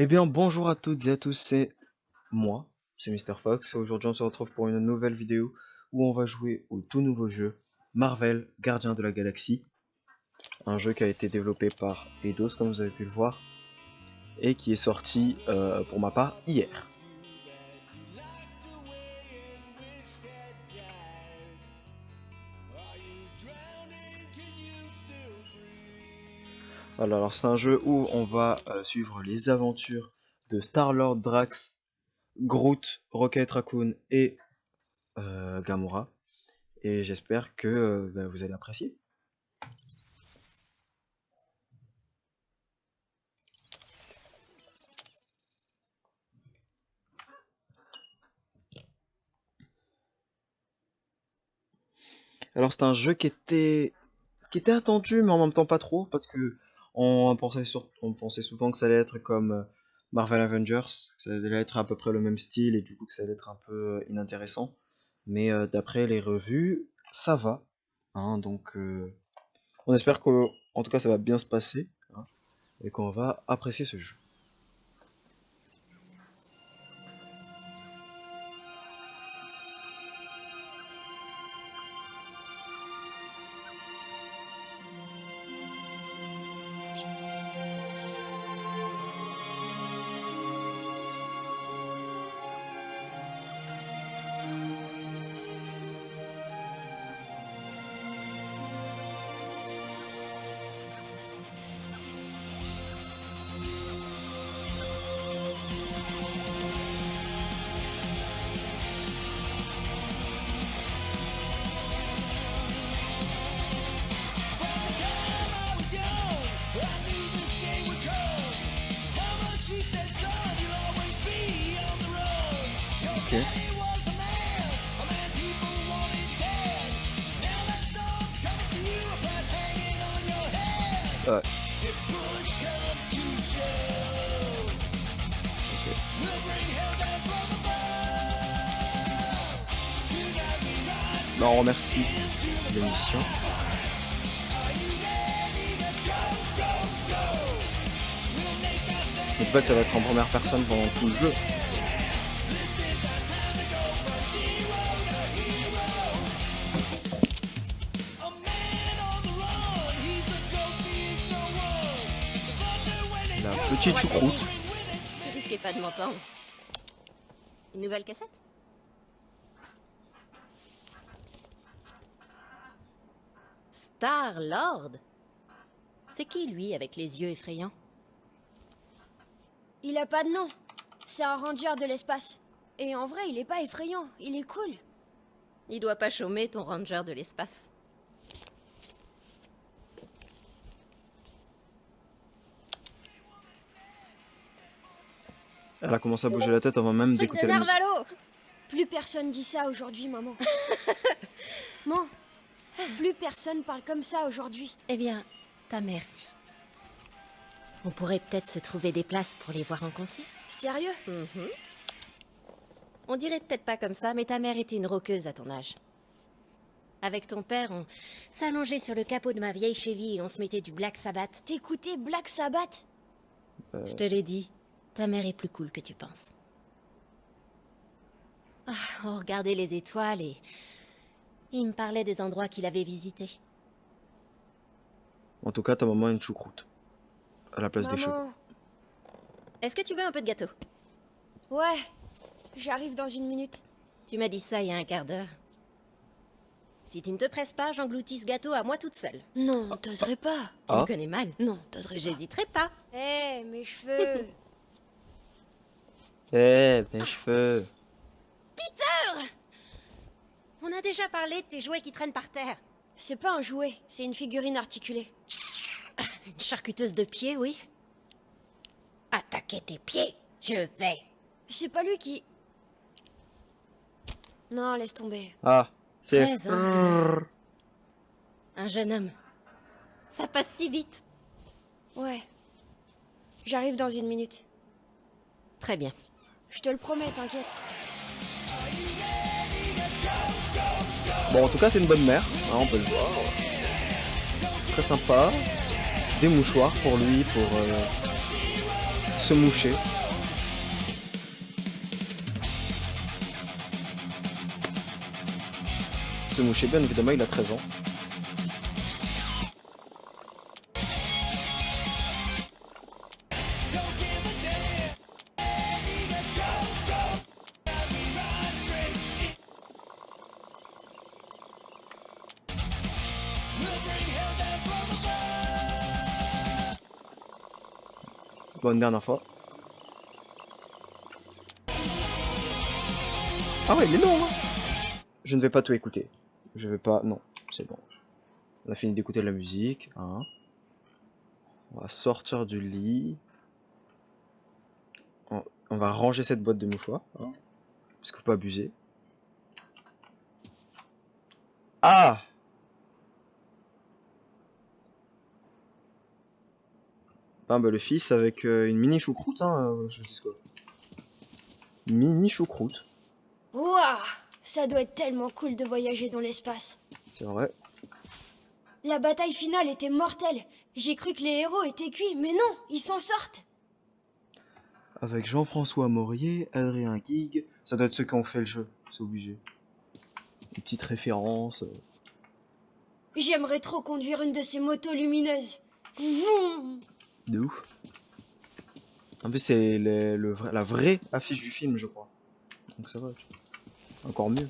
Eh bien, bonjour à toutes et à tous, c'est moi, c'est Mr. Fox, et aujourd'hui on se retrouve pour une nouvelle vidéo où on va jouer au tout nouveau jeu Marvel Gardien de la Galaxie. Un jeu qui a été développé par Eidos, comme vous avez pu le voir, et qui est sorti, euh, pour ma part, hier. Alors c'est un jeu où on va euh, suivre les aventures de Star-Lord, Drax, Groot, Rocket Raccoon et euh, Gamora. Et j'espère que euh, bah, vous allez apprécier. Alors c'est un jeu qui était qui était attendu mais en même temps pas trop parce que on pensait, on pensait souvent que ça allait être comme euh, Marvel Avengers, que ça allait être à peu près le même style et du coup que ça allait être un peu euh, inintéressant. Mais euh, d'après les revues, ça va. Hein, donc on espère que, en tout cas, ça va bien se passer hein, et qu'on va apprécier ce jeu. Première personne pendant tout le jeu. La petite choucroute. Risquez pas de m'entendre. Une nouvelle cassette? Star Lord C'est qui lui avec les yeux effrayants? Il a pas de nom. C'est un ranger de l'espace. Et en vrai, il est pas effrayant, il est cool. Il doit pas chômer ton ranger de l'espace. Elle a commencé à bouger la tête avant même Truc d'écouter de la musique. Narvalo Plus personne dit ça aujourd'hui, maman. Maman, plus personne parle comme ça aujourd'hui. Eh bien, ta mère si. On pourrait peut-être se trouver des places pour les voir en concert. Sérieux? Mhm. On dirait peut-être pas comme ça, mais ta mère était une roqueuse à ton âge. Avec ton père, on s'allongeait sur le capot de ma vieille Chevy et on se mettait du Black Sabbath. T'écoutais Black Sabbath? Je te l'ai dit, ta mère est plus cool que tu penses. Ah, on regardait les étoiles et... Il me parlait des endroits qu'il avait visités. En tout cas, ta maman a une choucroute. À la place des. Maman, Est-ce que tu veux un peu de gâteau? Ouais, j'arrive dans une minute. Tu m'as dit ça il y a un quart d'heure. Si tu ne te presses pas, j'engloutis ce gâteau à moi toute seule. Non, t'oserais pas. Tu Ah. me connais mal. Non, t'oserais pas. J'hésiterai pas. Eh, mes cheveux Eh, mes cheveux. On a déjà parlé de tes jouets qui traînent par terre. C'est pas un jouet, c'est une figurine articulée. Une charcuteuse de pieds, oui. Attaquer tes pieds, je vais. C'est pas lui qui... Non, laisse tomber. Ah, c'est... Un jeune homme. Ça passe si vite. Ouais. J'arrive dans une minute. Très bien. Je te le promets, t'inquiète. Bon, en tout cas, c'est une bonne mère, hein, on peut le voir. Très sympa. Des mouchoirs pour lui, pour euh, se moucher. Se moucher, bien évidemment, il a 13 ans. Bonne dernière fois. Ah ouais, il est long, hein Je ne vais pas tout écouter. Je vais pas... Non, c'est bon. On a fini d'écouter la musique. Hein. On va sortir du lit. On, on va ranger cette boîte de mouchoirs. Hein, parce qu'il faut pas abuser. Ah Ah bah le fils avec euh, une mini choucroute, hein, euh, je dis quoi. Mini choucroute, Ouah Ça doit être tellement cool de voyager dans l'espace. c'est vrai. La bataille finale était mortelle. J'ai cru que les héros étaient cuits, mais non, ils s'en sortent. Avec Jean-François Maurier, Adrien Guig, ça doit être ceux qui ont fait le jeu, c'est obligé. Une petite référence. euh. J'aimerais trop conduire une de ces motos lumineuses. Vroom De ouf. En plus, c'est le, la vraie affiche du film, je crois. Donc ça va. Encore mieux.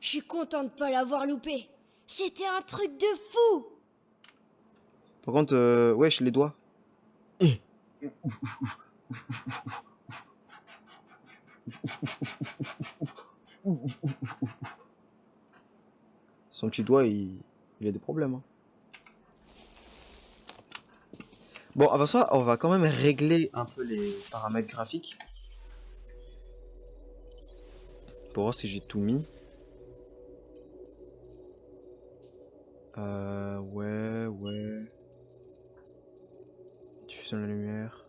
Je suis content de pas l'avoir loupé. C'était un truc de fou. Par contre, euh, wesh, les doigts. Son petit doigt, il, il a des problèmes. hein. Bon, avant ça, on va quand même régler un peu les paramètres graphiques. Pour voir si j'ai tout mis. Euh, ouais, ouais. Diffusion de la lumière.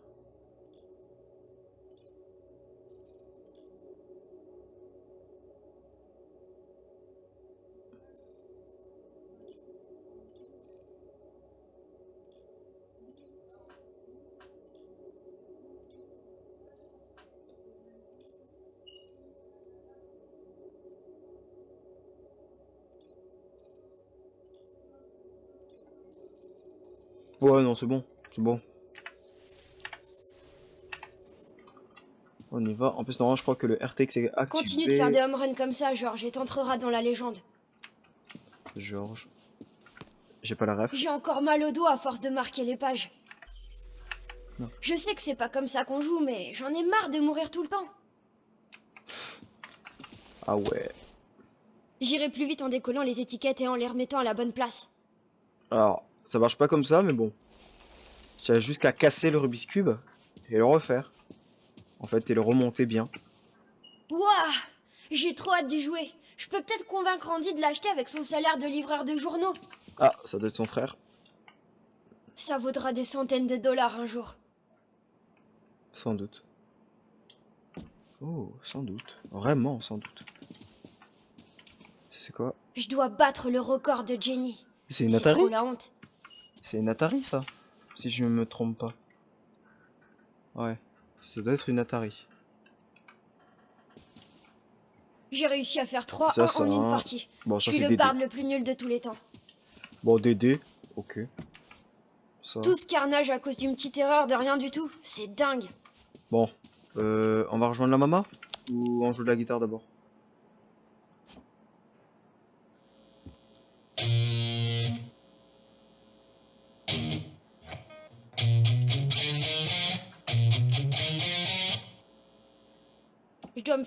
Ouais, non, c'est bon. C'est bon. On y va. En plus, normalement, je crois que le RTX est activé. Continue de faire des home runs comme ça, Georges, et t'entreras dans la légende. Georges. J'ai pas la ref. J'ai encore mal au dos à force de marquer les pages. Non. Je sais que c'est pas comme ça qu'on joue, mais j'en ai marre de mourir tout le temps. Ah ouais. J'irai plus vite en décollant les étiquettes et en les remettant à la bonne place. Alors, ça marche pas comme ça, mais bon. J'ai juste qu'à casser le Rubik's Cube et le refaire. En fait, et le remonter bien. Ouah J'ai trop hâte d'y jouer. Je peux peut-être convaincre Andy de l'acheter avec son salaire de livreur de journaux. Ah, ça doit être son frère. Ça vaudra des centaines de dollars un jour. Sans doute. Oh, sans doute. Vraiment, sans doute. C'est quoi? Je dois battre le record de Jenny. C'est une Atari? trop la honte. C'est une Atari, ça Si je me trompe pas. Ouais. Ça doit être une Atari. J'ai réussi à faire 3 Ça, 1 ça, en une partie. Bon, Je suis le barde le plus nul de tous les temps. Bon, Dédé. Ok. Ça. Tout ce carnage à cause d'une petite erreur de rien du tout. C'est dingue. Bon. Euh, on va rejoindre la mama Ou on joue de la guitare d'abord?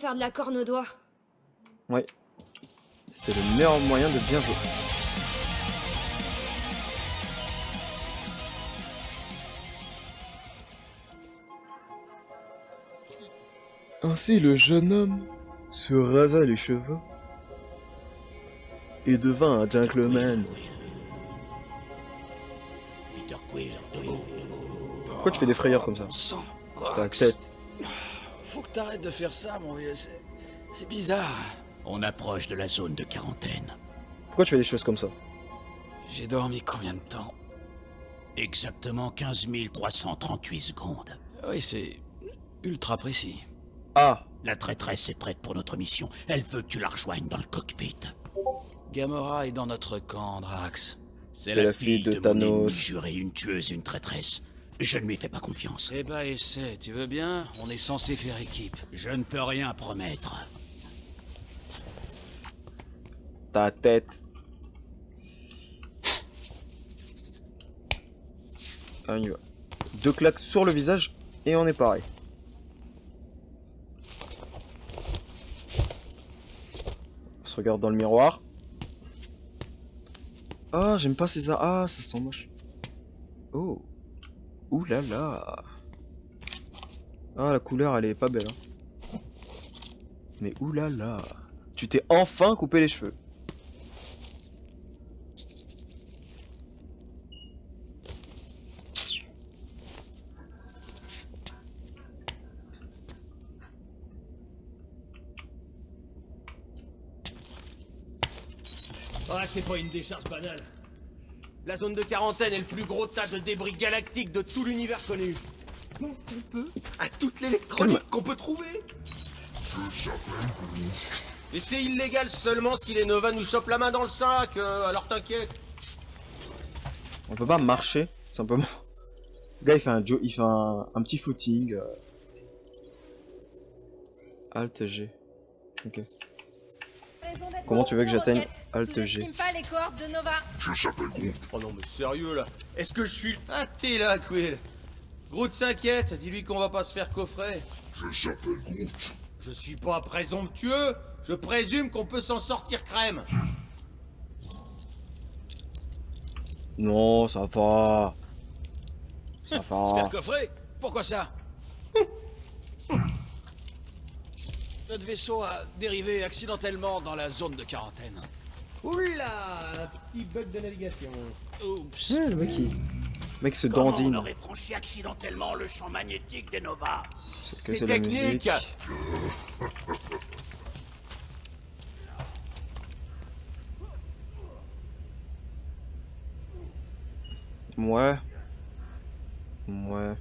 Faire de la corne au doigt. Ouais. C'est le meilleur moyen de bien jouer. Ainsi le jeune homme se rasa les cheveux et devint un gentleman. Pourquoi tu fais des frayeurs comme ça? T'acceptes. T'arrêtes de faire ça, mon vieux. C'est bizarre. On approche de la zone de quarantaine. Pourquoi tu fais des choses comme ça? J'ai dormi combien de temps? Exactement 15 338 secondes. Oui, c'est ultra précis. Ah, La traîtresse est prête pour notre mission. Elle veut que tu la rejoignes dans le cockpit. Gamora est dans notre camp, Drax. C'est la fille de mon Thanos. ennemi juré, une tueuse, une traîtresse. Je ne lui fais pas confiance. Eh bah, essaie, tu veux bien? On est censé faire équipe. Je ne peux rien promettre. ta tête. Ah, on y va. Deux claques sur le visage et on est pareil. On se regarde dans le miroir. Ah, j'aime pas ces... Ah, ça sent moche. Oh. Ouh là là. Ah, la couleur, elle est pas belle. hein. Mais ouh là là. Tu t'es enfin coupé les cheveux. Ah, c'est pas une décharge banale. La zone de quarantaine est le plus gros tas de débris galactiques de tout l'univers connu. On peut à toute l'électronique qu'on peut trouver. Et c'est illégal seulement si les Nova nous chopent la main dans le sac, euh, alors t'inquiète. On peut pas marcher, simplement. Le gars, il fait un, il fait un, un petit footing. euh. Alt G. Ok. Comment tu veux que j'atteigne Alt G pas les cohortes de Nova. Oh non mais sérieux là Est-ce que je suis... Ah t'es là, Quill Groot s'inquiète, dis-lui qu'on va pas se faire coffrer. Je s'appelle Groot. Je suis pas présomptueux, je présume qu'on peut s'en sortir crème. Non, ça va. Ça Se faire va. coffrer? Pourquoi ça? Notre vaisseau a dérivé accidentellement dans la zone de quarantaine. Oula Un petit bug de navigation. Oups. Ouais, le mec, il... le mec se Comment on dandine. aurait franchi accidentellement le champ magnétique des Nova C'est que C'est c'est de la technique. musique. Ouais. Ouais.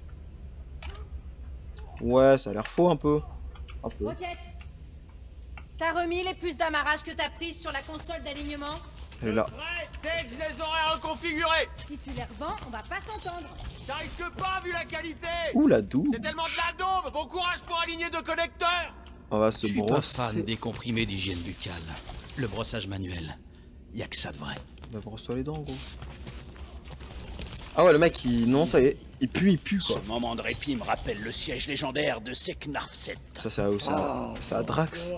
Ouais, ça a l'air faux un peu. Un peu. Roquette T'as remis les puces d'amarrage que t'as prises sur la console d'alignement Elle est là. Ouais, dès que je les aurai reconfigurés Si tu les revends, on va pas s'entendre. Ça risque pas vu la qualité Ouh la douche. C'est tellement de la daube Bon courage pour aligner deux connecteurs On va se Je suis pas fan brosser. des comprimés d'hygiène buccale. Le brossage manuel, y a que ça de vrai. Bah brosse-toi les dents gros. Ah ouais le mec il... Non ça y est. Il pue, il pue Ce quoi. moment de répit me rappelle le siège légendaire de Seknarset. Ça c'est à ça. C'est à Drax.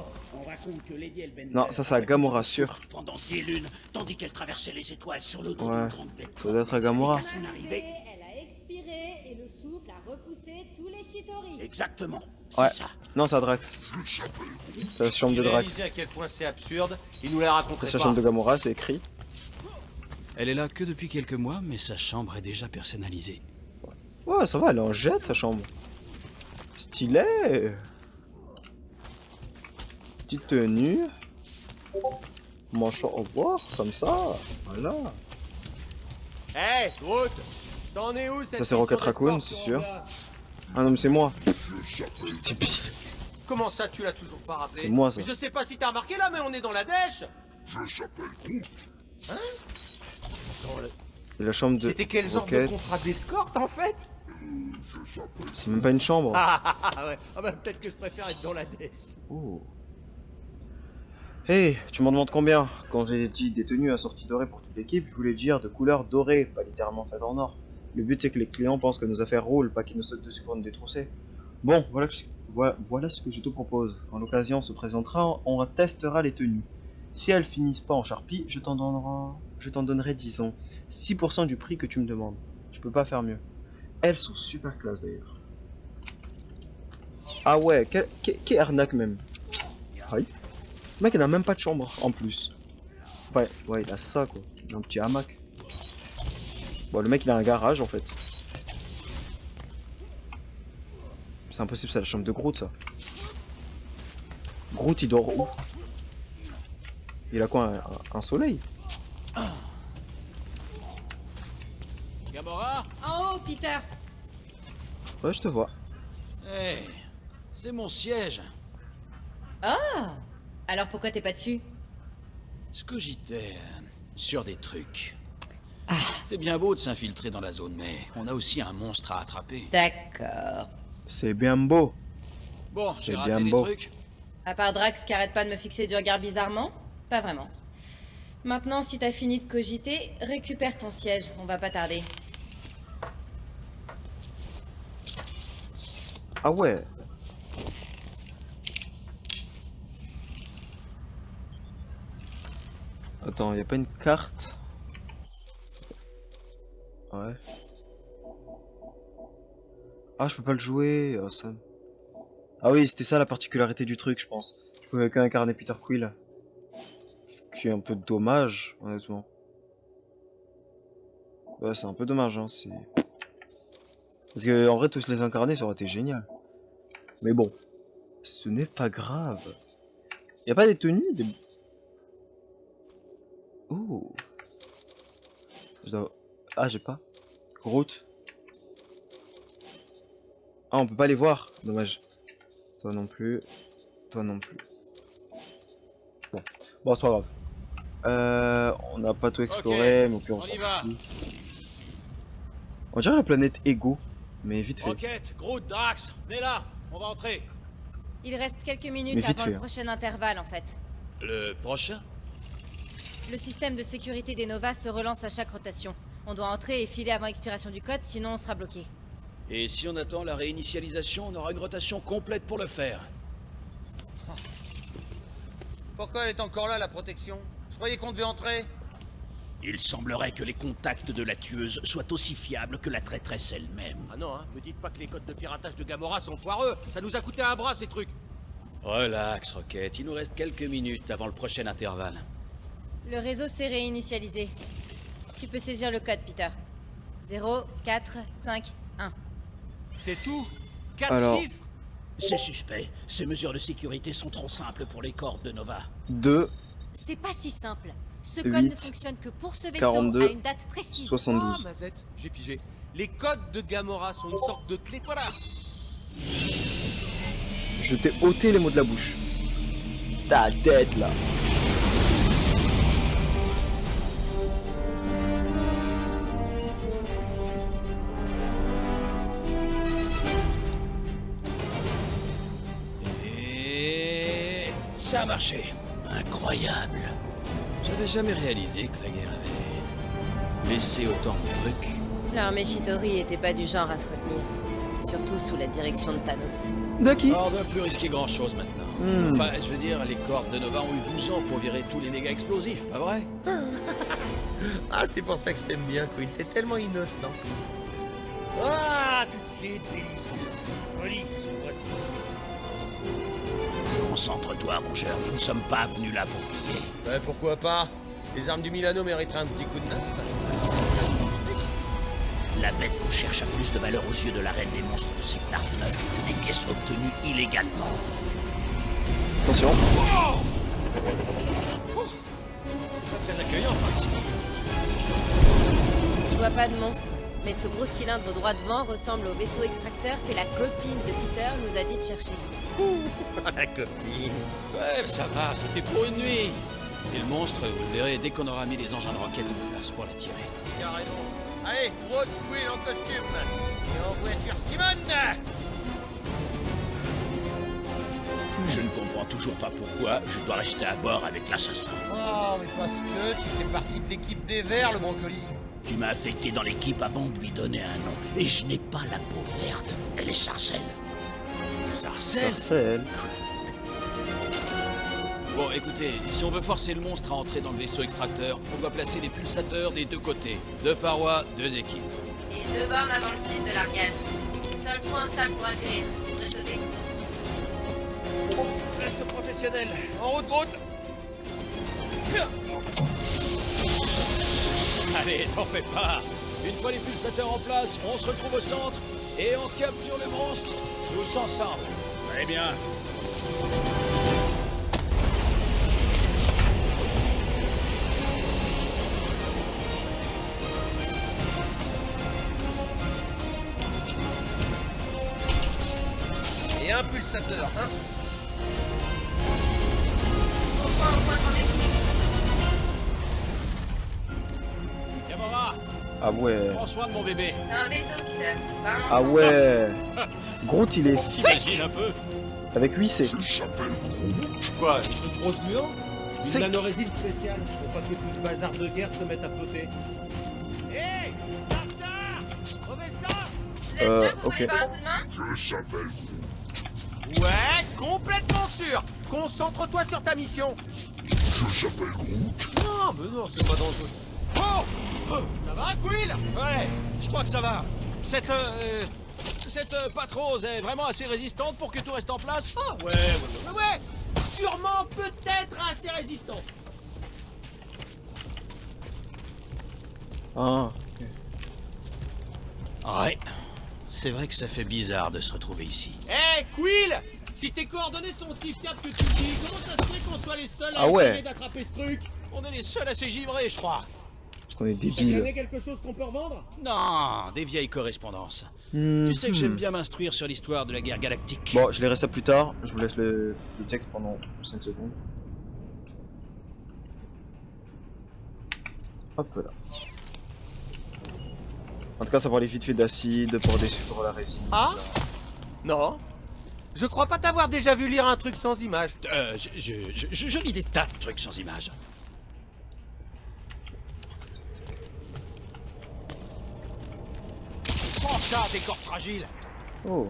Raconte que Lady Elbender Non, ça, c'est à Gamora, sûr. Pendant des lunes, tandis qu'elle traversait les étoiles sur le dos Ouais. grande bête. Ça doit être à Gamora. Elle a expiré et le souffle a repoussé tous les Chitori. Exactement, Ouais. ça. Non c'est à Drax. C'est la chambre de Réalisez à Drax. quel point c'est absurde, il nous la raconterait C'est la chambre de Gamora, c'est écrit. Elle est là que depuis quelques mois, mais sa chambre est déjà personnalisée. Ouais, ça va, elle est en jet sa chambre. Stylé. Petite tenue. Manchon au revoir, comme ça. Voilà. Groot C'en est où cette Ça, c'est Rocket Raccoon, c'est sûr. Ah non, mais c'est moi. C'est pire. Comment ça, tu l'as toujours pas rappelé? C'est moi, ça. Mais je sais pas si t'as remarqué là, mais on est dans la dèche Et la chambre de C'était quel genre de contrat d'escorte en fait? C'est même pas une chambre. Ah ah ah ouais, ah bah peut-être que je préfère être dans la dèche. Oh. Hey, tu m'en demandes combien Quand j'ai dit des tenues assorties dorées pour toute l'équipe, je voulais dire de couleur dorée, pas littéralement faites en or. Le but c'est que les clients pensent que nos affaires roulent, pas qu'ils nous sautent dessus pour nous détrousser. Bon, voilà, ce que je te propose. Quand l'occasion se présentera, on testera les tenues. Si elles finissent pas en charpie, je t'en donnerai, je t'en donnerai disons 6% du prix que tu me demandes. Je peux pas faire mieux. Elles sont super classe d'ailleurs. Ah ouais, quelle, quelle arnaque même. Aïe. Le mec il n'a même pas de chambre en plus. Ouais, ouais, il a ça quoi. Il a un petit hamac. Bon, le mec il a un garage en fait. C'est impossible, c'est la chambre de Groot ça. Groot il dort où? Il a quoi un, un- un soleil? Gamora? En haut, Peter Ouais, je te vois. Hé, c'est mon siège. Oh Alors pourquoi t'es pas dessus? Je cogitais euh, sur des trucs. Ah. C'est bien beau de s'infiltrer dans la zone, mais on a aussi un monstre à attraper. D'accord. C'est bien beau. Bon, C'est j'ai raté bien des beau. trucs. À part Drax qui arrête pas de me fixer du regard bizarrement? Pas vraiment. Maintenant, si t'as fini de cogiter, récupère ton siège, on va pas tarder. Ah ouais. Attends, y a pas une carte Ouais. Ah, je peux pas le jouer. Ah oui, c'était ça la particularité du truc, je pense. Je pouvais qu'incarner Peter Quill. Ce qui est un peu dommage, honnêtement. Ouais, c'est un peu dommage, hein. c'est- Parce que en vrai, tous les incarner, ça aurait été génial. Mais bon, ce n'est pas grave. Y a pas des tenues. Oh. Je dois- Ah, j'ai pas. Route. Ah, on peut pas les voir. Dommage. Toi non plus. Toi non plus. Bon, bon c'est pas grave. Euh, on n'a pas tout exploré, mais au pire on on s'en fout. On dirait la planète Ego, mais vite fait. Rocket, Groot, Drax, venez là, on va entrer. Il reste quelques minutes avant fait, le hein. prochain intervalle, en fait. Le prochain? Le système de sécurité des Nova se relance à chaque rotation. On doit entrer et filer avant expiration du code, sinon on sera bloqué. Et si on attend la réinitialisation, on aura une rotation complète pour le faire. Pourquoi elle est encore là, la protection? Je croyais qu'on devait entrer. Il semblerait que les contacts de la tueuse soient aussi fiables que la traîtresse elle-même. Ah non, hein, me dites pas que les codes de piratage de Gamora sont foireux. Ça nous a coûté un bras, ces trucs. Relax, Rocket, il nous reste quelques minutes avant le prochain intervalle. Le réseau s'est réinitialisé. Tu peux saisir le code, Peter. 0, 4, 5, 1. C'est tout? Quatre Alors. chiffres? C'est suspect. Ces mesures de sécurité sont trop simples pour les cordes de Nova. 2, C'est pas si simple. Ce code ne fonctionne que pour ce vaisseau 42, à une date précise. Ah, 72. Mazette, j'ai pigé. Les codes de Gamora sont une sorte de clé. Voilà Je t'ai ôté les mots de la bouche. Ta tête là. Marché. Incroyable. J'avais jamais réalisé que la guerre avait laissé autant de trucs. L'armée Shitori était pas du genre à se retenir. Surtout sous la direction de Thanos. Daki Oh, on doit plus risquer grand chose maintenant. Hmm. Enfin, je veux dire, les cordes de Nova ont eu 12 ans pour virer tous les méga explosifs, pas vrai Ah, c'est pour ça que je t'aime bien, Quill. T'es tellement innocent. Ah, tout de suite, délicieuse. Concentre-toi, mon cher. Nous ne sommes pas venus là pour piller. Ouais, pourquoi pas? Les armes du Milano mériteraient un petit coup de neuf. La bête qu'on cherche a plus de valeur aux yeux de la reine des monstres de Sectar 9 que des pièces obtenues illégalement. Attention. C'est pas très accueillant par ici. Je vois pas de monstre, mais ce gros cylindre droit devant ressemble au vaisseau extracteur que la copine de Peter nous a dit de chercher. la copine. Ouais, ça va, c'était pour une nuit. Et le monstre, vous le verrez dès qu'on aura mis les engins de roquette en place pour l'attirer. Carrément. Allez, Quill en costume. Et en voiture Simone Je ne comprends toujours pas pourquoi je dois rester à bord avec l'assassin. Oh, mais parce que tu fais partie de l'équipe des Verts, le brocoli. Tu m'as affecté dans l'équipe avant de lui donner un nom. Et je n'ai pas la peau verte. Elle est sarcelle. Sarcelle Sarcelle. Bon, écoutez, si on veut forcer le monstre à entrer dans le vaisseau extracteur, on doit placer des pulsateurs des deux côtés. Deux parois, deux équipes. Et deux bornes avant le site de largage. Seul trou instable pour atterrir. De sauter. Reste professionnel. En route, Groot. Allez, t'en fais pas Une fois les pulsateurs en place, on se retrouve au centre et on capture le monstre, tous ensemble. Très bien. Et un pulsateur, hein Ah ouais. prends soin de mon bébé. C'est un vaisseau. Pas un Ah enfant. ouais. Groot, il est T'imagines un peu avec 8 C. Quoi Une grosse muant Une Sec. nanorésine spéciale Pour pas que tout ce bazar de guerre se mette à flotter. Hé Starter Professeur Vous êtes Euh, sûr que vous ok. voulez pas un coup de main Ouais, complètement sûr Concentre-toi sur ta mission Je s'appelle Groot Non, mais non, c'est pas dangereux. Oh Ça va, Quill Ouais, je crois que ça va. Cette... euh, cette euh, patrose est vraiment assez résistante pour que tout reste en place Ah ouais, ouais, ouais, ouais, ouais Sûrement, peut-être assez résistant Ah. Ouais. C'est vrai que ça fait bizarre de se retrouver ici. Hé, Quill Si tes coordonnées sont aussi fiables que tu dis, comment ça se fait qu'on soit les seuls à Ah ouais. essayer d'attraper ce truc? On est les seuls à s'égivrer, je crois. Parce qu'on est débile. gagné quelque chose qu'on peut revendre? Non, des vieilles correspondances. Hmm, Tu sais que hmm. j'aime bien m'instruire sur l'histoire de la guerre galactique. Bon, je lirai ça plus tard. Je vous laisse le, le texte pendant 5 secondes. Hop là. En tout cas, ça parlait vite fait d'acide pour descendre la résine. Ah. Non. Je crois pas t'avoir déjà vu lire un truc sans image. Euh, je, je, je, je- je lis des tas de trucs sans images. Prends ça, des corps fragiles Oh.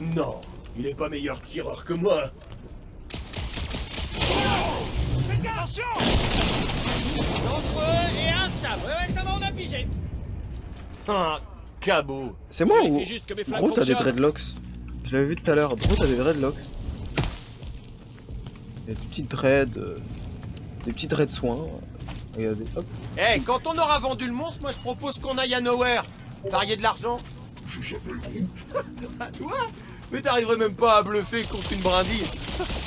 Non, il est pas meilleur tireur que moi. Attention Dangereux et instable. Ouais, ouais, ça va, on a pigé. Ah, cabot. C'est moi ou juste que mes flingues Groot a des dreadlocks Je l'avais vu tout à l'heure. Groot a des dreadlocks. Il y a des petites dreads. euh, Des petits dreads soins. Regardez, hop. Eh, quand on aura vendu le monstre, moi je propose qu'on aille à Nowhere. Parier de l'argent. à toi Mais t'arriverais même pas à bluffer contre une brindille.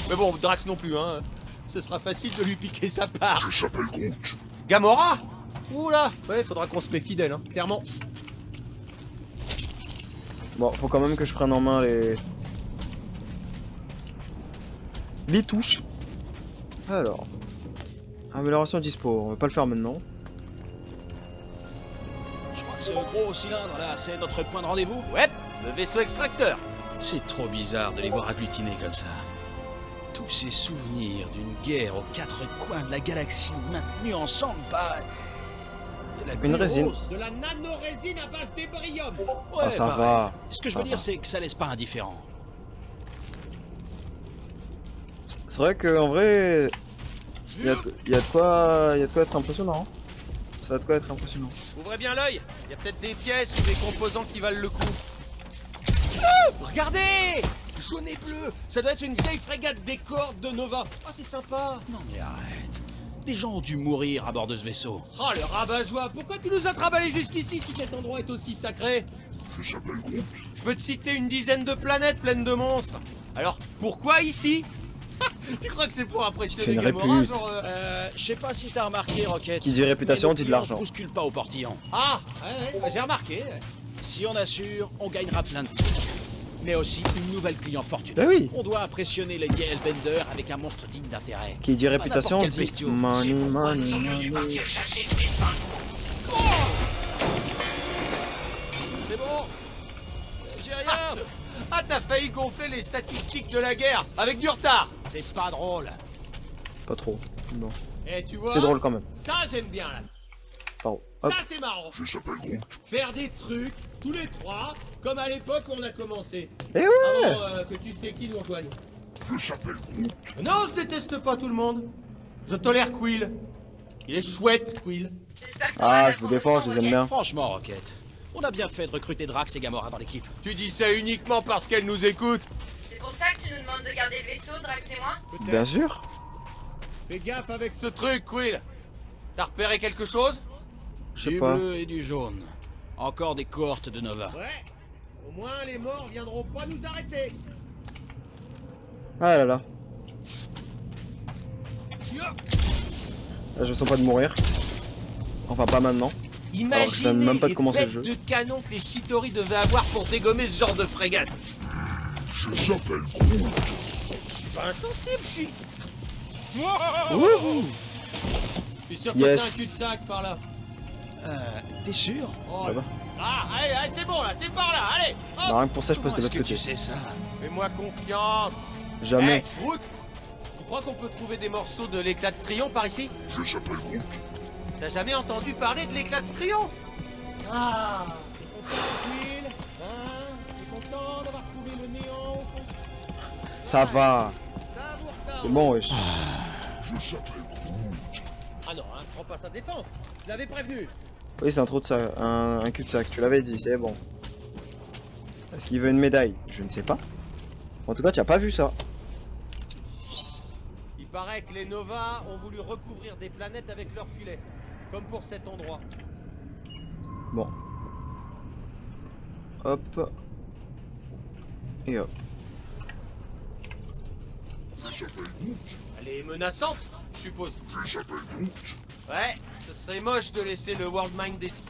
Mais bon, Drax non plus, hein. Ce sera facile de lui piquer sa part. Je s'appelle Groot. Gamora Oula Ouais, faudra qu'on se méfie d'elle, hein, clairement. Bon, faut quand même que je prenne en main les. Les touches. Alors. Amélioration dispo, on va pas le faire maintenant. Ce gros cylindre là, c'est notre point de rendez-vous. Ouais, le vaisseau extracteur. C'est trop bizarre de les voir agglutinés comme ça. Tous ces souvenirs d'une guerre aux quatre coins de la galaxie maintenus ensemble par... de la Une résine. De la nanorésine à base d'ébrium. Ouais, ah, ça pareil. va. Ce que je ça veux dire, c'est que ça laisse pas indifférent. C'est vrai qu'en vrai, il y, a de- quoi, y a de quoi être impressionnant. hein. Ça quoi être impressionnant. Ouvrez bien l'œil. Il y a peut-être des pièces ou des composants qui valent le coup. Ah, regardez Jaune et bleu Ça doit être une vieille frégate des cordes de Nova. Ah, c'est sympa Non mais arrête. Des gens ont dû mourir à bord de ce vaisseau. Oh, le rabat-joie Pourquoi tu nous as travaillé jusqu'ici si cet endroit est aussi sacré Je peux te citer une dizaine de planètes pleines de monstres. Alors, pourquoi ici Tu crois que c'est pour impressionner une Gamora, genre, euh, Euh, je sais pas si t'as remarqué, Rocket. Qui dit réputation dit de l'argent. se bousculent pas au portillon. Ah ouais, ouais, bah, j'ai remarqué. Si on assure, on gagnera plein de fric. Mais aussi une nouvelle cliente fortunée. Bah oui. On doit impressionner les Hellbender avec un monstre digne d'intérêt. Qui dit réputation n'importe quel dit money, money, money. C'est bon J'ai rien Ah, t'as failli gonfler les statistiques de la guerre avec du retard. C'est pas drôle Pas trop. Non. Tu vois C'est drôle quand même. Ça, j'aime bien, là. Pardon. Hop. Ça, c'est marrant. Je s'appelle Groot. Faire des trucs, tous les trois, comme à l'époque où on a commencé. Eh ouais Avant euh, que tu sais qui nous rejoigne. Je s'appelle Groot. Non, je déteste pas tout le monde. Je tolère Quill. Il est chouette, Quill. Ah, je vous défends, je les aime bien. Franchement, Rocket, on a bien fait de recruter Drax et Gamora dans l'équipe. Tu dis ça uniquement parce qu'elle nous écoute. C'est pour ça que tu nous demandes de garder le vaisseau, Drax et moi Bien sûr. Fais gaffe avec ce truc, Quill. T'as repéré quelque chose? Je sais Du pas. bleu et du jaune. Encore des cohortes de Nova. Ouais. Au moins, les morts viendront pas nous arrêter. Ah là là. Là, je me sens pas de mourir. Enfin, pas maintenant. Alors que je même pas de les commencer le jeu. de canon que les Shitori devaient avoir pour dégommer ce genre de frégate. Je suis pas insensible, je suis... Wouhou Je suis sûr que Yes. c'est un cul-de-sac par là. Euh, t'es sûr? Oh, Là-bas. Ah, allez, allez, c'est bon là, c'est par là, allez hop. Bah, rien que pour ça, je passe de l'autre que côté. tu sais ça? Fais-moi confiance Jamais. Eh, Groot Tu crois qu'on peut trouver des morceaux de l'éclat de Trion par ici? Je s'appelle Groot. T'as jamais entendu parler de l'éclat de Trion? Ah Ça va. C'est bon, wesh. Ah non, hein, prends pas sa défense Je l'avais prévenu Oui, c'est un trou de sac, un, un cul-de-sac. Tu l'avais dit, c'est bon. Est-ce qu'il veut une médaille? Je ne sais pas. En tout cas, tu as pas vu ça. Il paraît que les Nova ont voulu recouvrir des planètes avec leurs filets. Comme pour cet endroit. Bon. Hop. Et hop. Elle est menaçante, je suppose. Ouais, ce serait moche de laisser le World Mind décider.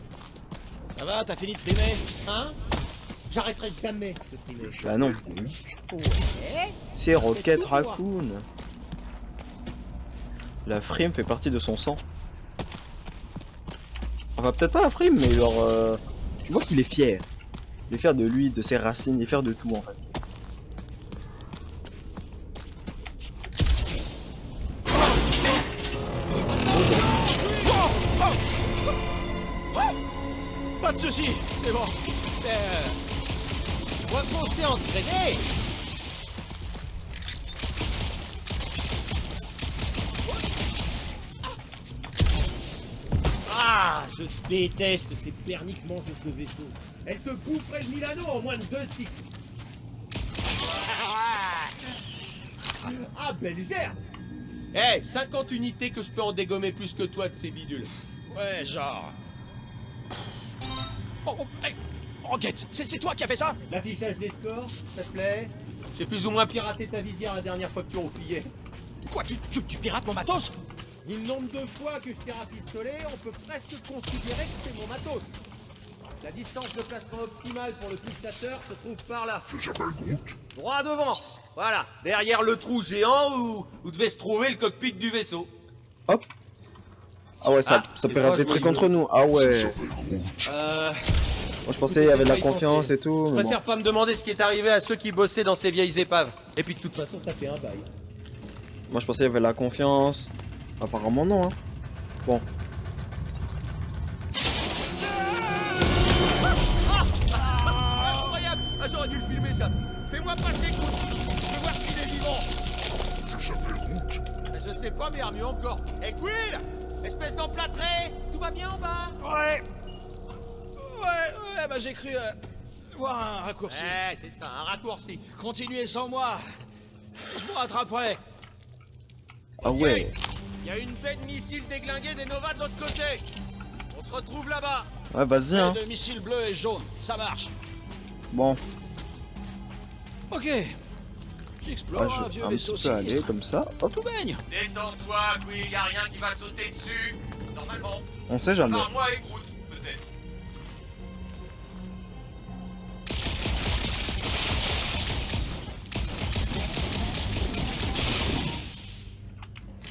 Ça va, t'as fini de frimer Hein? J'arrêterai jamais de frimer. Bah non. C'est Rocket Raccoon. La frime fait partie de son sang. Enfin, peut-être pas la frime, mais genre... euh, Tu vois qu'il est fier. Il est fier de lui, de ses racines, il est fier de tout, en fait. Pas de soucis, c'est bon. Euh, On va foncer en traîner Ah, je déteste ces perniques mangeuses de vaisseaux. Elles te boufferaient le Milano en moins de deux cycles. Ah, belle gerbe Eh, 50 unités que je peux en dégommer plus que toi de ces bidules. ouais, genre. Oh, oh, hey, Rocket, c'est c'est toi qui as fait ça? L'affichage des scores, ça te plaît? J'ai plus ou moins piraté ta visière la dernière fois que tu repliais. Quoi, tu, tu, tu pirates mon matos? Vu le nombre de fois que je t'ai rafistolé, on peut presque considérer que c'est mon matos. La distance de placement optimale pour le pulsateur se trouve par là. Droit devant. Voilà, derrière le trou géant où, où devait se trouver le cockpit du vaisseau. Hop. Ah ouais, ça, Ah, ça peut des trucs contre nous. Ah ouais. Euh, Moi, je pensais il y avait de la confiance et tout. je bon. préfère pas me demander ce qui est arrivé à ceux qui bossaient dans ces vieilles épaves. Et puis de toute façon, ça fait un bail. Moi, je pensais il y avait de la confiance. Apparemment, non. Hein. Bon. Incroyable Ah, j'aurais dû le filmer ça Fais-moi passer Groot Je veux voir s'il est vivant Je sais pas, mais mieux encore Et Quill Espèce d'emplâtré Tout va bien en bas? Ouais. Ouais, ouais, bah j'ai cru euh, voir un raccourci. Ouais, c'est ça, un raccourci. Continuez sans moi. Je vous rattraperai. Ah ouais. Il y a une baie de missiles déglinguée des Nova de l'autre côté On se retrouve là-bas Ouais, vas-y, hein. De missiles bleus et jaunes, ça marche. Bon. Ok. Ah, J'explore je un vieux vaisseau sinistre. comme ça. Hop. Tout baigne. Détends-toi, Quill, y a rien qui va te sauter dessus Normalement. On sait jamais. Par moi et Groot, peut-être.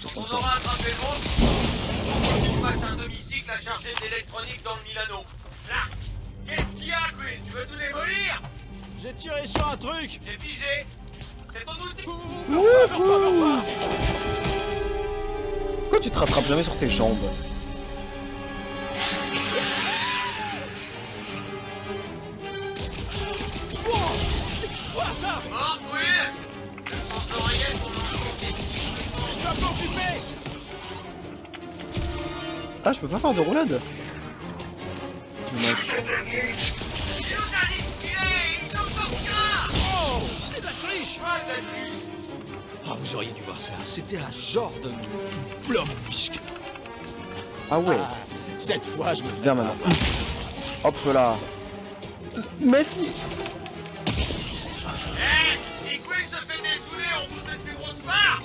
Quand on aura attrapé le monstre, on passe un demi-cycle à charger d'électronique dans le Milano. Là Qu'est-ce qu'il y a, Quill Tu veux tout démolir? J'ai tiré sur un truc. T'es figé Pourquoi tu te rattrapes jamais sur tes jambes. Ah, je peux pas faire de roulade Dommage. Vous auriez dû voir ça. C'était un genre de blobfisque. Ah ouais. Ah, cette fois, je me Viens maintenant. Hop là. Mais si Eh Si Quill se fait dessouler, on vous cette plus grosse part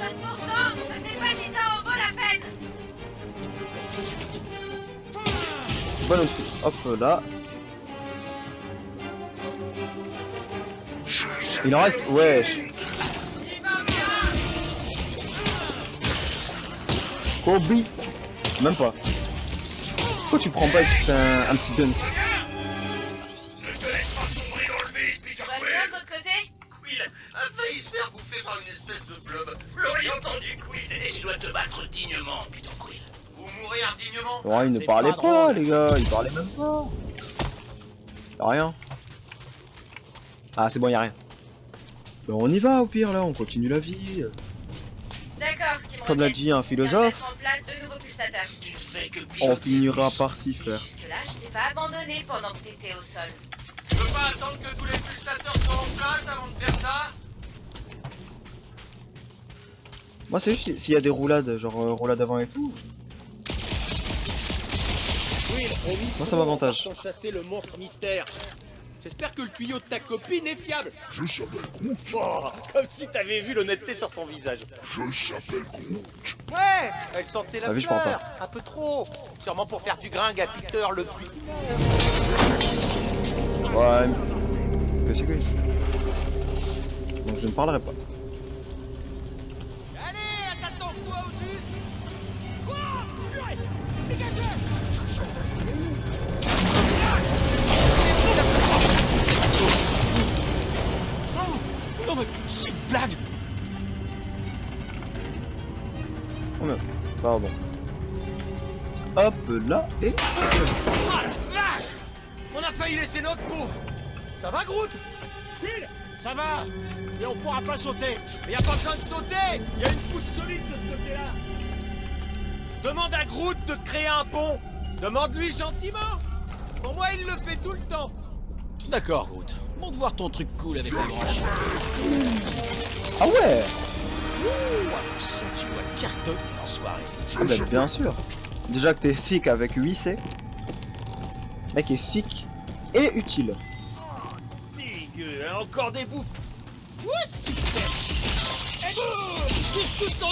5% Ça c'est pas si ça en vaut la peine Bon outil. Hop là. Il en reste Wesh Kobe Même pas. Pourquoi tu prends pas et tu fais un, un petit dunk Tout va bien de votre côté Quill a failli se faire bouffer par une espèce de blob. Vous l'auriez entendu, Quill Et tu dois te battre dignement, Peter Quill. Ou mourir dignement Ouais, il ne parlait pas les gars, il parlait même pas. Y'a rien. Ah, c'est bon, y'a rien. Ben, on y va au pire, là, on continue la vie. D'accord, Comme l'a dit un philosophe, on finira par s'y faire. Jusque-là, je t'ai pas abandonné pendant que t'étais au sol. Tu peux pas attendre que tous les pulsateurs soient en place avant de faire ça? Moi, c'est juste si- s'il y a des roulades, genre euh, roulade avant et tout. Mise Moi, ça m'avantage. chasser le monstre mystère. J'espère que le tuyau de ta copine est fiable. Je s'appelle Groot. comme si t'avais vu l'honnêteté sur son visage. Je s'appelle Groot. Ouais, elle sentait la Ah oui. Un peu trop. Sûrement pour faire du gringue à Peter le plus. Ouais. mais- Que. Donc, je ne parlerai pas. Allez, attends-toi au juste. Non pardon. Hop là, et. Ah la vache On a failli laisser notre peau. Ça va, Groot? Ça va Mais on pourra pas sauter Mais y a pas besoin de sauter Y a une pousse solide de ce côté-là Demande à Groot de créer un pont Demande-lui gentiment Pour moi, il le fait tout le temps D'accord, Groot. Montre voir ton truc cool avec la branche. Ah ouais? En soirée. Ah bah, bien sûr. Déjà que t'es thick avec 8C. Mec est thick et utile. Dégueu, hein, encore des bouffes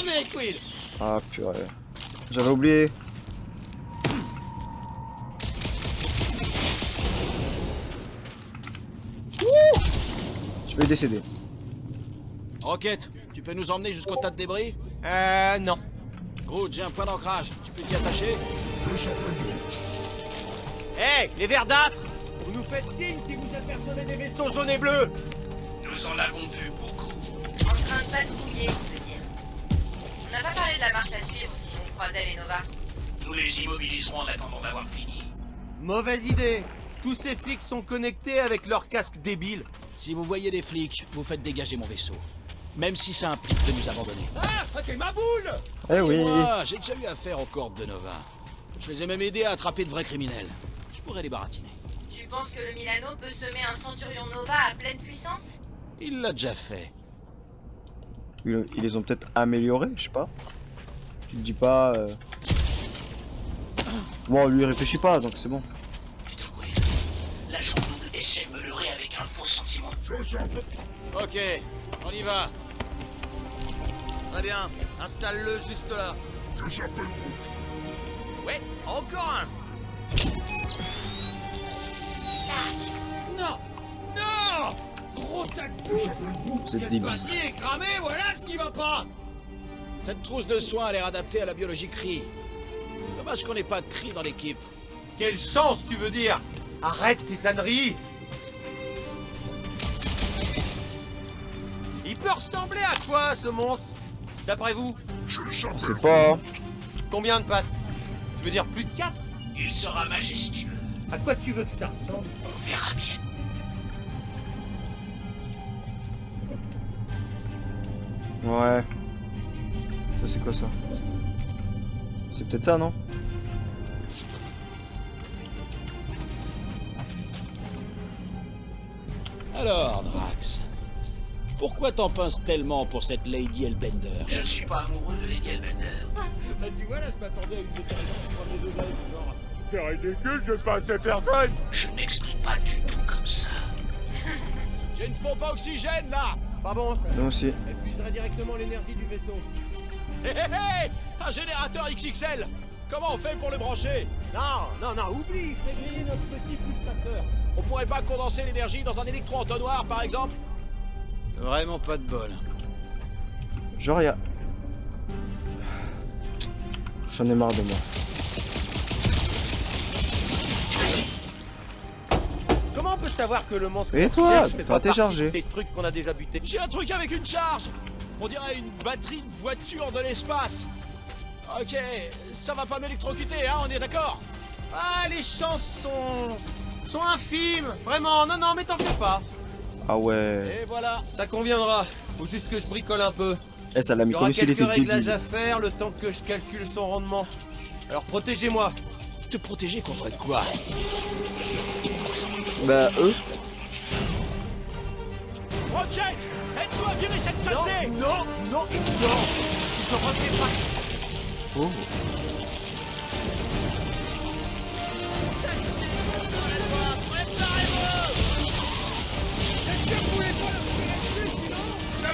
nez, Quill? Ah purée. J'avais oublié. Ouh Je vais décéder. Rocket, tu peux nous emmener jusqu'au tas de débris Euh, non. Groot, j'ai un point d'ancrage. Tu peux t'y attacher Hé, les verdâtres Vous nous faites signe si vous apercevez des vaisseaux jaunes et bleus Nous en avons vu beaucoup. En train de patrouiller, je veux dire. On n'a pas parlé de la marche à suivre si on croisait les Nova. Nous les immobiliserons en attendant d'avoir fini. Mauvaise idée Tous ces flics sont connectés avec leurs casques débiles. Si vous voyez des flics, vous faites dégager mon vaisseau. Même si ça implique de nous abandonner. Ah, ok, ma boule Eh oui. Moi, j'ai déjà eu affaire aux cordes de Nova. Je les ai même aidés à attraper de vrais criminels. Je pourrais les baratiner. Tu penses que le Milano peut semer un Centurion Nova à pleine puissance? Il l'a déjà fait. Ils, ils les ont peut-être améliorés, je sais pas. Tu te dis pas. euh, Bon, lui il réfléchit pas, donc c'est bon. Quill, l'agent double essaie de me leurrer avec un faux sentiment. Ok, on y va. Très bien, installe-le juste là. Ouais, encore un. Non. Non. Gros Vous êtes est cramée, voilà ce qui va pas. Cette trousse de soins a l'air adaptée à la biologie cri. Dommage qu'on n'ait pas de cri dans l'équipe. Quelle chance, tu veux dire? Arrête tes âneries Il peut ressembler à quoi, ce monstre D'après vous On sait pas. Combien de pattes Tu veux dire plus de 4 Il sera majestueux. À quoi tu veux que ça ressemble On verra bien. Ouais. Ça c'est quoi ça C'est peut-être ça, non Alors, Drax, pourquoi t'en pinces tellement pour cette Lady Elbender Je ne suis pas amoureux de Lady Elbender. Bah tu vois là, je m'attendais à une détermination premier degré, genre... C'est ridicule, je pas assez personne Je n'exprime pas du tout comme ça. J'ai une pompe à oxygène là Pas bon, ça Nous aussi. épuisera directement l'énergie du vaisseau. Hé hé hé Un générateur XXL Comment on fait pour le brancher Non, non, non, oublie, je griller notre petit pulsateur. On pourrait pas condenser l'énergie dans un électro-entonnoir par exemple Vraiment pas de bol. Genre, y a... J'en ai marre de moi. Comment on peut savoir que le monstre Et toi, de Ces trucs qu'on a déjà. J'ai un truc avec une charge On dirait une batterie de voiture de l'espace. Ok, ça va pas m'électrocuter, hein, on est d'accord Ah, les chances sont... sont infimes. Vraiment, non, non, mais t'en fais pas. Ah ouais. Et voilà. Ça conviendra. Faut juste que je bricole un peu. Eh, ça l'a Il mis y aura comme s'il quelques était réglages débile. à faire le temps que je calcule son rendement. Alors protégez-moi. Te protéger contre quoi? Bah, eux Rocket Aide-toi à virer cette Non, saleté non, non, non. Tu te pas. Oh.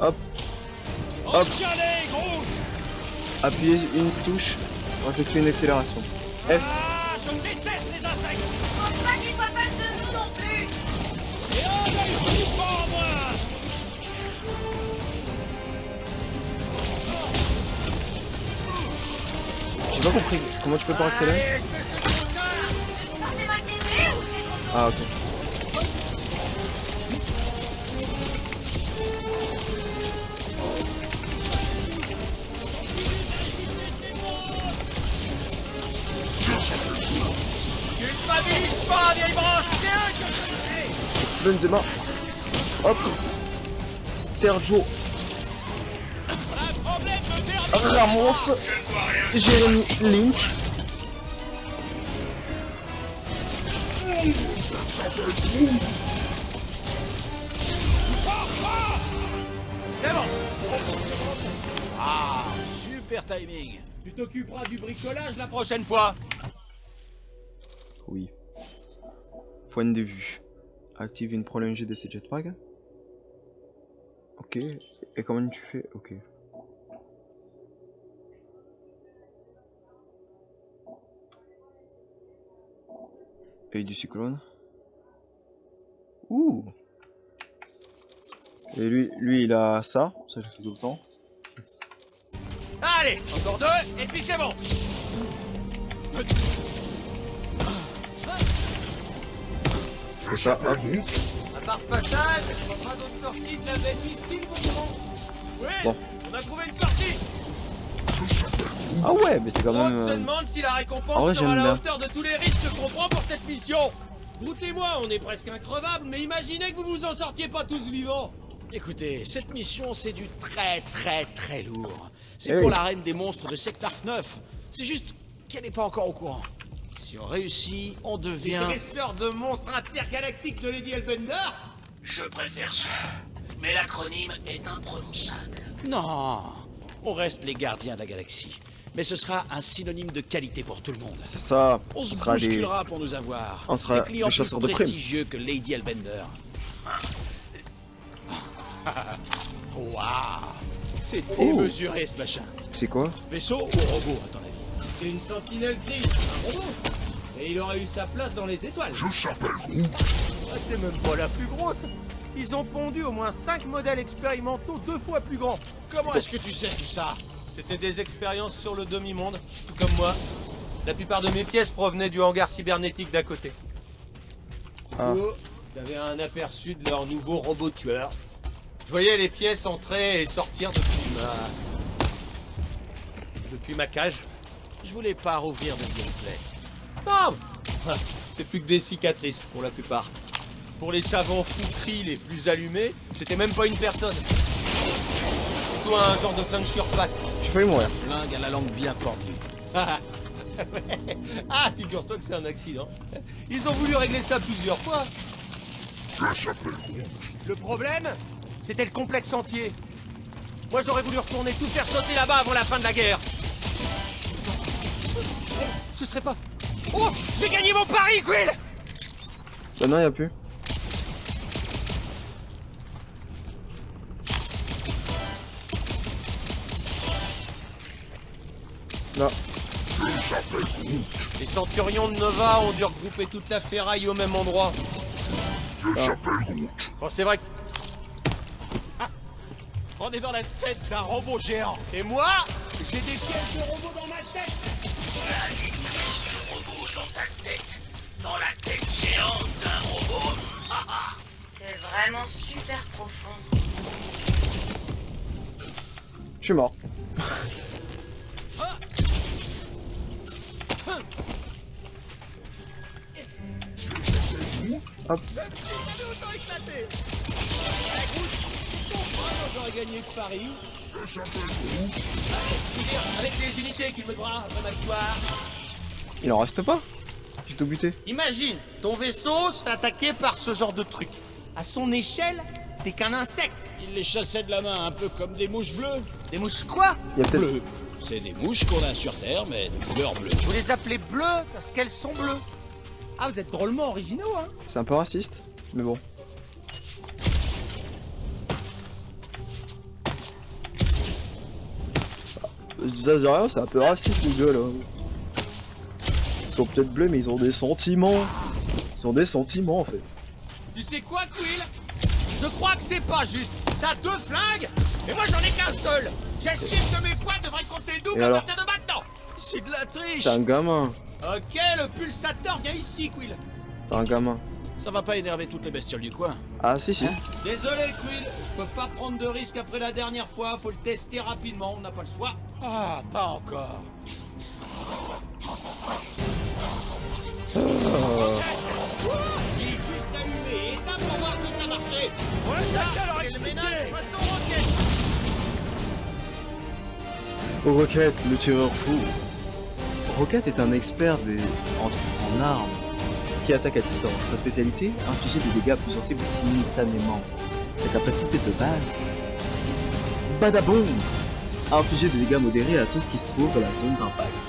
Hop, Hop. Chialez, Groot appuyez une touche pour effectuer une accélération. F. Ah, je déteste les insectes Faut pas qu'il soit fan de nous non plus Et oh, là, il faut pas, moi J'ai pas compris comment tu fais pour accélérer? Ah ok. Que je- Benzema. Hop. Sergio Ramos. Jérémy Lynch. T'occuperas du bricolage la prochaine fois. Oui. Point de vue. Active une prolongée de ces jetpacks. Ok. Et comment tu fais? Ok. Et du cyclone. Ouh. Et lui, lui, il a ça. Ça, je fais tout le temps. Allez, encore deux, et puis c'est bon. Et ça, hop. À part ce passage, on fera d'autres sorties de la bête ici, mon grand. Oui, Bon. on a trouvé une sortie. Ah ouais, mais c'est quand même. se euh, demande si la récompense sera à la bien. hauteur de tous les risques qu'on prend pour cette mission. Groot et moi, on est presque increvables, mais imaginez que vous vous en sortiez pas tous vivants. Écoutez, cette mission, c'est du très très très lourd. C'est Eh pour oui. la reine des monstres de Sector 9. C'est juste qu'elle n'est pas encore au courant. Si on réussit, on Les devient... dresseurs de monstres intergalactiques de Lady Elbender Je préfère ça. Mais l'acronyme est imprononçable. Non On reste les gardiens de la galaxie. Mais ce sera un synonyme de qualité pour tout le monde. C'est ça. On On se sera des. bousculera pour nous avoir. On sera des clients des chasseurs de plus primes. prestigieux que Lady Elbender. Waouh C'est Oh. démesuré ce machin. C'est quoi Vaisseau ou robot, à ton avis C'est une sentinelle grise, un robot. Et il aurait eu sa place dans les étoiles. Je s'appelle Ah, c'est même pas la plus grosse. Ils ont pondu au moins 5 modèles expérimentaux deux fois plus grands. Comment est-ce que tu sais tout ça C'était des expériences sur le demi-monde, tout comme moi. La plupart de mes pièces provenaient du hangar cybernétique d'à côté. Ah. Oh, J'avais un aperçu de leur nouveau robot tueur. Je voyais les pièces entrer et sortir depuis ma... Depuis ma cage. Je voulais pas rouvrir de gameplay. Non Ah, C'est plus que des cicatrices, pour la plupart. Pour les savants fouteries les plus allumés, c'était même pas une personne. Plutôt un genre de flingue sur pattes. Je J'ai failli mourir. Flingue à la langue bien pendue. Ah, ah figure-toi que c'est un accident. Ils ont voulu régler ça plusieurs fois. Le problème, c'était le complexe entier. Moi, j'aurais voulu retourner tout faire sauter là-bas avant la fin de la guerre. Eh, Ce serait pas... Oh J'ai gagné mon pari, Quill Bah non, y a plus. Là. Les centurions de Nova ont dû regrouper toute la ferraille au même endroit. Bon, c'est vrai que... Ah On est dans la tête d'un robot géant. Et moi, j'ai des pièces de robot dans ma tête Robot dans ta tête. Dans la tête géante d'un robot. C'est vraiment super profond. Je suis mort. Hop. J'aurais gagné le pari. Avec les unités qu'il me doit, ma victoire. Il en reste pas J'ai tout buté. Imagine, ton vaisseau se fait attaquer par ce genre de truc. À son échelle, t'es qu'un insecte. Il les chassait de la main, un peu comme des mouches bleues. Des mouches quoi? Il y a peut-être. Bleues. C'est des mouches qu'on a sur Terre, mais de couleur bleue. Vous les appelez bleues parce qu'elles sont bleues. Ah, vous êtes drôlement originaux, hein C'est un peu raciste, mais bon. Rien, c'est un peu raciste les gars là. Ils sont peut-être bleus, mais ils ont des sentiments. Ils ont des sentiments en fait. Tu sais quoi, Quill? Je crois que c'est pas juste. T'as deux flingues, et moi j'en ai qu'un seul. J'estime que mes points devraient compter double Et à partir de maintenant. C'est de la triche T'es un gamin. Ok, le pulsateur vient ici, Quill. T'es un gamin. Ça va pas énerver toutes les bestioles du coin. Ah si si. Désolé, Quill, je peux pas prendre de risque après la dernière fois. Faut le tester rapidement, on n'a pas le choix. Ah, pas encore. J'ai juste allumé, étape pour voir si ça marchait. Ouais, ça, c'est le ménage, façon roquette. Rocket, le tireur fou. Rocket est un expert des... en... en armes attaque à distance. Sa spécialité, infliger des dégâts plus sensibles simultanément. Sa capacité de base, badaboum Infliger des dégâts modérés à tout ce qui se trouve dans la zone d'impact.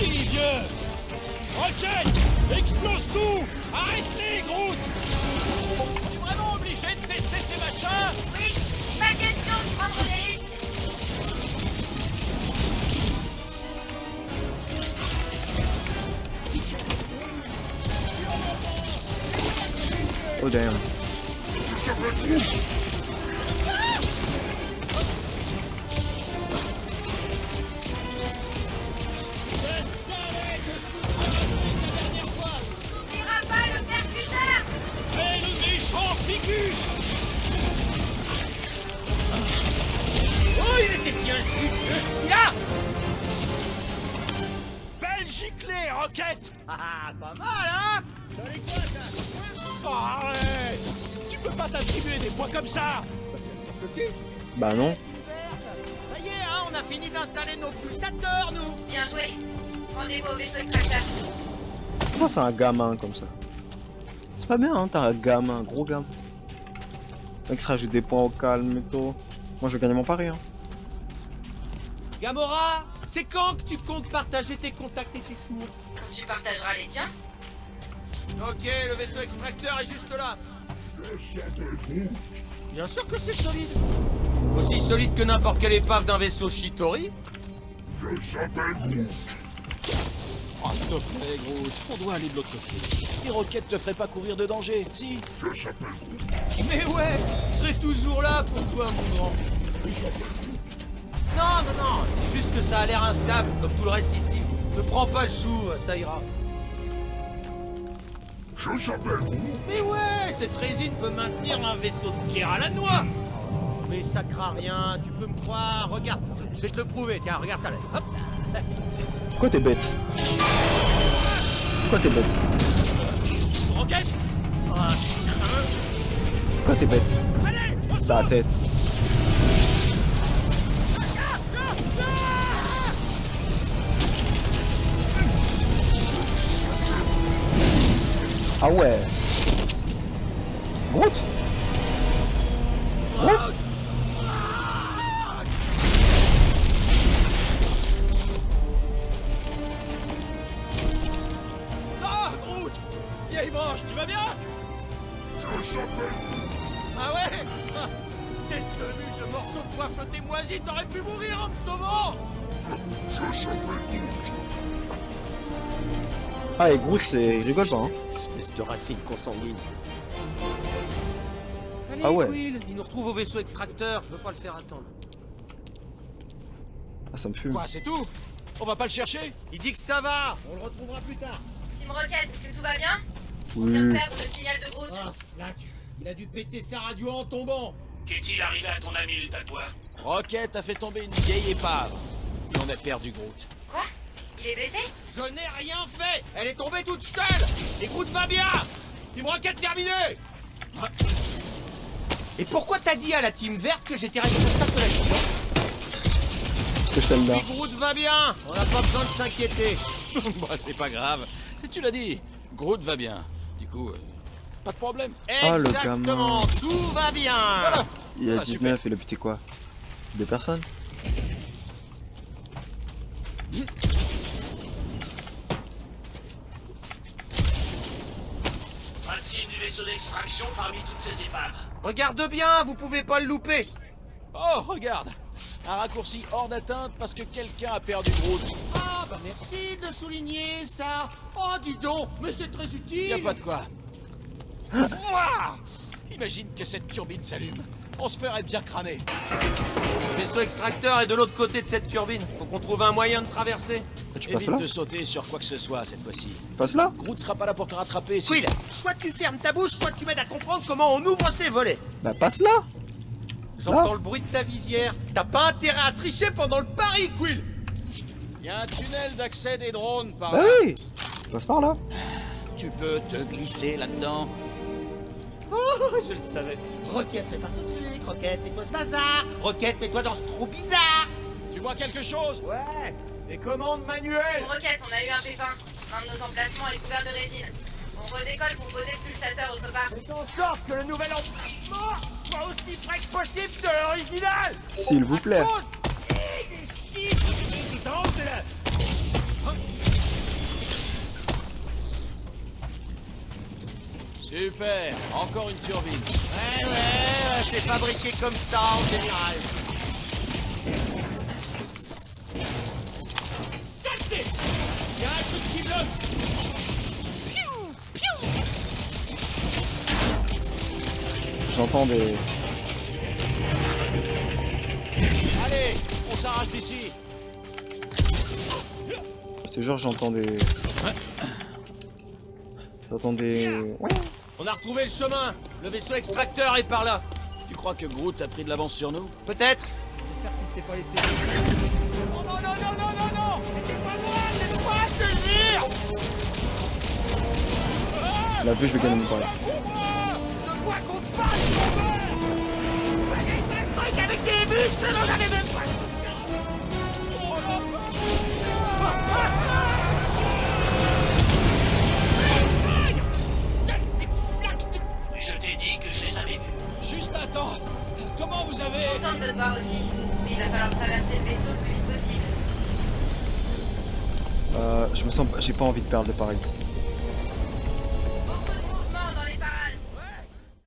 Merci, vieux Rocket Explose tout Arrête-les, Groot On est vraiment obligé de tester ces machins Oui, pas question de prendre des risques. Oh damn. Bah non. Ça y est, hein, on a fini d'installer nos pulsateurs, nous Bien joué. Rendez-vous au vaisseau extracteur. Pourquoi c'est un gamin comme ça C'est pas bien, hein, t'as un gamin, un gros gamin. Le Mec se rajoute des points au calme et tout. Moi je vais gagner mon pari, hein. Gamora, c'est quand que tu comptes partager tes contacts et tes sources Quand tu partageras les tiens. Ok, le vaisseau extracteur est juste là. Bien sûr que c'est solide. Aussi solide que n'importe quelle épave d'un vaisseau Shitori. Oh, s'il te plaît, Groot, on doit aller de l'autre côté. Les roquettes te feraient pas courir de danger, si? Mais ouais, je serai toujours là pour toi, mon grand. Non, non, non, c'est juste que ça a l'air instable, comme tout le reste ici. Ne prends pas le chou, ça ira. Mais ouais, cette résine peut maintenir un vaisseau de pierre à la noix. Oh, mais ça craint rien, tu peux me croire. Regarde, je vais te le prouver. Tiens, regarde ça là. Hop. Pourquoi t'es bête Pourquoi t'es bête Roquette Pourquoi t'es bête Allez, on se Ta tête. Ah ouais. Groot Groot Ah, Groot Vieille manche, tu vas bien Ah ouais T'es tenu de morceaux de bois flottés moisis, t'aurais pu mourir en me sauvant Ah et Groot c'est... il rigole pas hein de racine consanguine. Allez, Ah ouais. Il nous retrouve au vaisseau extracteur, je veux pas le faire attendre. Ah ça me fume. Quoi, c'est tout? On va pas le chercher? Il dit que ça va, on le retrouvera plus tard. Team Rocket, est-ce que tout va bien? On vient de Oui. perdre le signal de Groot. Ah, il a dû péter sa radio en tombant. Qu'est-il arrivé à ton ami le tatoueur? Rocket a fait tomber une vieille épave. Et on a perdu Groot. Quoi? Il est blessé Je n'ai rien fait. Elle est tombée toute seule. Et Groot va bien Team Rocket terminé Et pourquoi t'as dit à la team verte que j'étais responsable de la mission Parce que je t'aime bien. Groot va bien On n'a pas besoin de s'inquiéter. Bah, c'est pas grave. Et tu l'as dit, Groot va bien. Du coup, euh, pas de problème. Le Exactement, tout va bien. Voilà. Il a Ah, 19, il a buté quoi? Deux personnes Pas d'extraction parmi toutes ces épaves. Regarde bien, vous pouvez pas le louper Oh, regarde Un raccourci hors d'atteinte parce que quelqu'un a perdu Groot. Ah bah merci de souligner ça Oh dis donc, mais c'est très utile Y a pas de quoi. Imagine que cette turbine s'allume. On se ferait bien cramer. Le vaisseau extracteur est de l'autre côté de cette turbine. Faut qu'on trouve un moyen de traverser. Tu passes Évite là de sauter sur quoi que ce soit cette fois-ci. Passe là Groot sera pas là pour te rattraper si... Quill, soit tu fermes ta bouche, soit tu m'aides à comprendre comment on ouvre ces volets. Bah passe là J'entends Là le bruit de ta visière. T'as pas intérêt à tricher pendant le pari, Quill Y a un tunnel d'accès des drones par Bah là. oui Passe par là Tu peux te glisser là-dedans. Oh, je le savais. Roquette, répare ce truc. Roquette, mets-toi ce bazar. Roquette, mets-toi dans ce trou bizarre. Tu vois quelque chose? Ouais, des commandes manuelles. Rocket, on a eu un pépin. Un de nos emplacements est couvert de résine. On redécolle pour poser le pulsateur autre part. Fais en sorte que le nouvel emplacement soit aussi près que possible de l'original. S'il vous plaît. Super Encore une turbine. Ouais, ouais, c'est fabriqué comme ça en général. Saleté Il y a un truc qui bloque J'entends des... Allez, on s'arrache d'ici. Je te jure, j'entends des... J'entends des... Ouais. On a retrouvé le chemin. Le vaisseau extracteur est par là. Tu crois que Groot a pris de l'avance sur nous? Peut-être. J'espère qu'il s'est pas laissé... Oh non, non, non, non, non, non. C'était pas moi, c'est toi délire La vue, je vais gagner mon pari. Pour moi. Je vois qu'on te passe, mon truc avec des muscles dont j'avais même pas. Oh là Sale Temps Comment vous avez... Contente de te voir aussi. Mais il va falloir traverser le vaisseau le plus vite possible. Euh, je me sens... J'ai pas envie de perdre le pari.